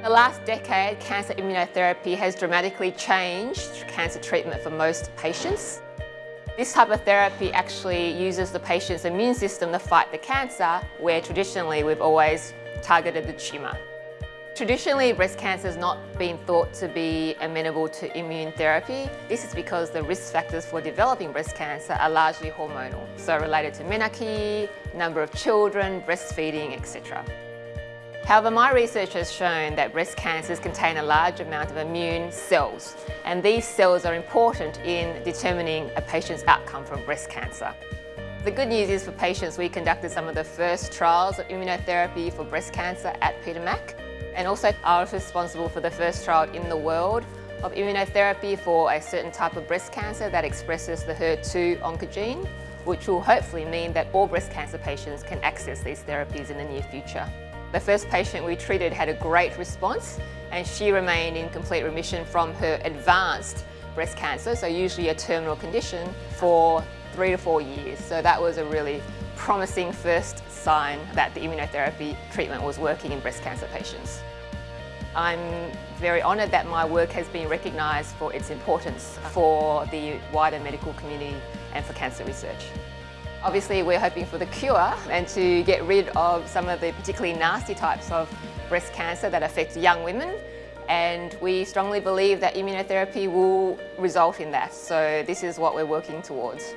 The last decade, cancer immunotherapy has dramatically changed cancer treatment for most patients. This type of therapy actually uses the patient's immune system to fight the cancer, where traditionally we've always targeted the tumour. Traditionally, breast cancer has not been thought to be amenable to immune therapy. This is because the risk factors for developing breast cancer are largely hormonal, so related to menarche, number of children, breastfeeding, etc. However, my research has shown that breast cancers contain a large amount of immune cells, and these cells are important in determining a patient's outcome from breast cancer. The good news is for patients, we conducted some of the first trials of immunotherapy for breast cancer at Peter Mac and also I was responsible for the first trial in the world of immunotherapy for a certain type of breast cancer that expresses the HER2 oncogene, which will hopefully mean that all breast cancer patients can access these therapies in the near future. The first patient we treated had a great response and she remained in complete remission from her advanced breast cancer, so usually a terminal condition, for three to four years. So that was a really promising first sign that the immunotherapy treatment was working in breast cancer patients. I'm very honoured that my work has been recognised for its importance for the wider medical community and for cancer research. Obviously we're hoping for the cure and to get rid of some of the particularly nasty types of breast cancer that affect young women and we strongly believe that immunotherapy will result in that. So this is what we're working towards.